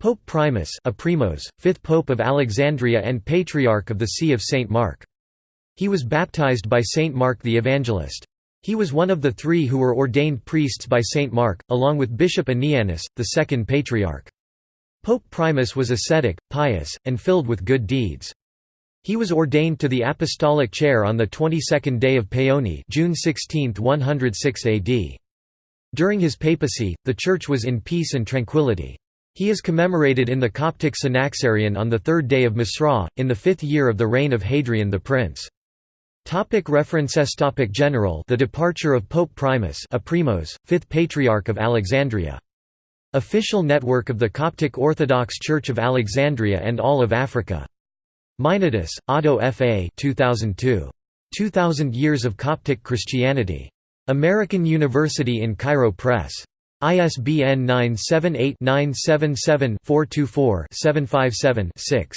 Pope Primus a Aprimos, fifth Pope of Alexandria and Patriarch of the See of St. Mark. He was baptized by St. Mark the Evangelist. He was one of the three who were ordained priests by St. Mark, along with Bishop Anianus, the second Patriarch. Pope Primus was ascetic, pious, and filled with good deeds. He was ordained to the apostolic chair on the 22nd day of Paoni June 16, 106 AD. During his papacy, the Church was in peace and tranquility. He is commemorated in the Coptic Synaxarion on the third day of Misra, in the fifth year of the reign of Hadrian the Prince. Topic references topic General The departure of Pope Primus Aprimos, fifth Patriarch of Alexandria. Official network of the Coptic Orthodox Church of Alexandria and all of Africa. Meinardus, Otto F. A. 2002. 2000 Years of Coptic Christianity. American University in Cairo Press. ISBN 978-977-424-757-6.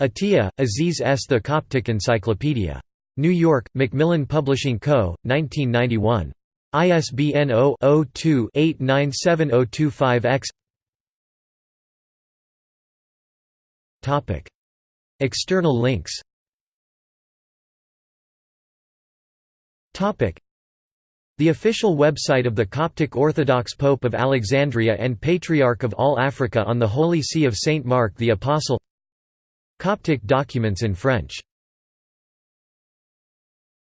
Atiya, Aziz S. The Coptic Encyclopedia. New York, Macmillan Publishing Co., 1991. ISBN 0-02-897025-X External links the official website of the Coptic Orthodox Pope of Alexandria and Patriarch of all Africa on the Holy See of Saint Mark the Apostle. Coptic documents in French